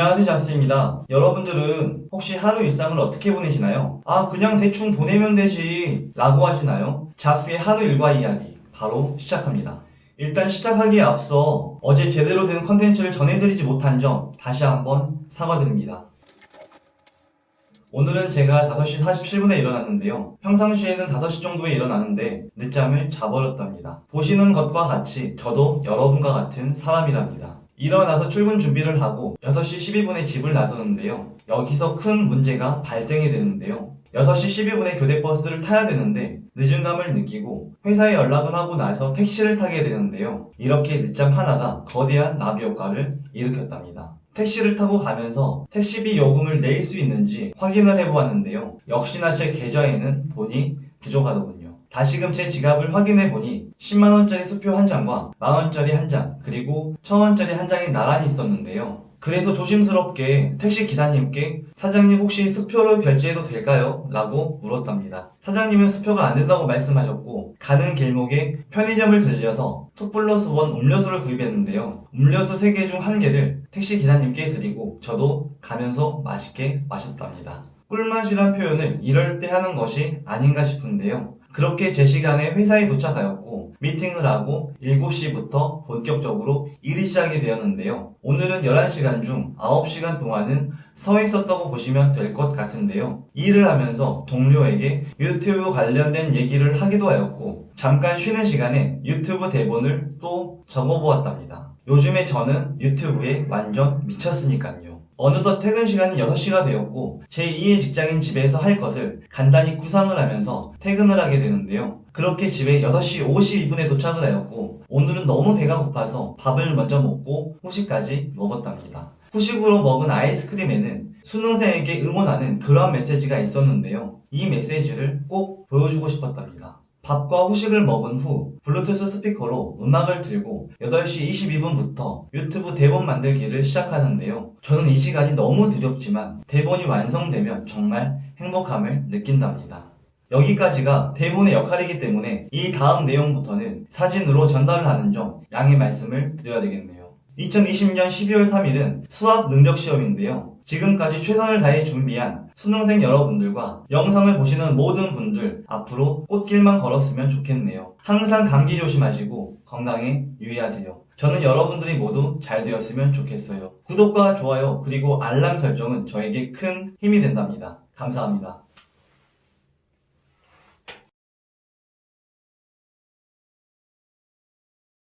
안녕하세요 자스입니다. 여러분들은 혹시 하루 일상을 어떻게 보내시나요? 아 그냥 대충 보내면 되지 라고 하시나요? 잡스의 하루 일과 이야기 바로 시작합니다. 일단 시작하기에 앞서 어제 제대로 된 컨텐츠를 전해드리지 못한 점 다시 한번 사과드립니다. 오늘은 제가 5시 47분에 일어났는데요. 평상시에는 5시 정도에 일어나는데 늦잠을 자버렸답니다. 보시는 것과 같이 저도 여러분과 같은 사람이랍니다. 일어나서 출근 준비를 하고 6시 12분에 집을 나서는데요. 여기서 큰 문제가 발생이 되는데요. 6시 12분에 교대버스를 타야 되는데 늦은 감을 느끼고 회사에 연락을 하고 나서 택시를 타게 되는데요. 이렇게 늦잠 하나가 거대한 나비 효과를 일으켰답니다. 택시를 타고 가면서 택시비 요금을 낼 수 있는지 확인을 해보았는데요. 역시나 제 계좌에는 돈이 부족하더군요. 다시금 제 지갑을 확인해 보니 10만원짜리 수표 한 장과 만원짜리 한 장, 그리고 1000원짜리 한 장이 나란히 있었는데요. 그래서 조심스럽게 택시 기사님께 사장님 혹시 수표로 결제해도 될까요? 라고 물었답니다. 사장님은 수표가 안 된다고 말씀하셨고 가는 길목에 편의점을 들려서 2 플러스 1 음료수를 구입했는데요. 음료수 3개 중 1개를 택시 기사님께 드리고 저도 가면서 맛있게 마셨답니다. 꿀맛이란 표현을 이럴 때 하는 것이 아닌가 싶은데요. 그렇게 제 시간에 회사에 도착하였고 미팅을 하고 7시부터 본격적으로 일이 시작이 되었는데요. 오늘은 11시간 중 9시간 동안은 서 있었다고 보시면 될 것 같은데요. 일을 하면서 동료에게 유튜브 관련된 얘기를 하기도 하였고 잠깐 쉬는 시간에 유튜브 대본을 또 적어보았답니다. 요즘에 저는 유튜브에 완전 미쳤으니까요. 어느덧 퇴근 시간이 6시가 되었고 제2의 직장인 집에서 할 것을 간단히 구상을 하면서 퇴근을 하게 되는데요. 그렇게 집에 6시 52분에 도착을 하였고 오늘은 너무 배가 고파서 밥을 먼저 먹고 후식까지 먹었답니다. 후식으로 먹은 아이스크림에는 수능생에게 응원하는 그런 메시지가 있었는데요. 이 메시지를 꼭 보여주고 싶었답니다. 밥과 후식을 먹은 후 블루투스 스피커로 음악을 들고 8시 22분부터 유튜브 대본 만들기를 시작하는데요. 저는 이 시간이 너무 두렵지만 대본이 완성되면 정말 행복함을 느낀답니다. 여기까지가 대본의 역할이기 때문에 이 다음 내용부터는 사진으로 전달을 하는 점 양해 말씀을 드려야 되겠네요. 2020년 12월 3일은 수학 능력 시험인데요. 지금까지 최선을 다해 준비한 수능생 여러분들과 영상을 보시는 모든 분들 앞으로 꽃길만 걸었으면 좋겠네요. 항상 감기 조심하시고 건강에 유의하세요. 저는 여러분들이 모두 잘 되었으면 좋겠어요. 구독과 좋아요 그리고 알람 설정은 저에게 큰 힘이 된답니다. 감사합니다.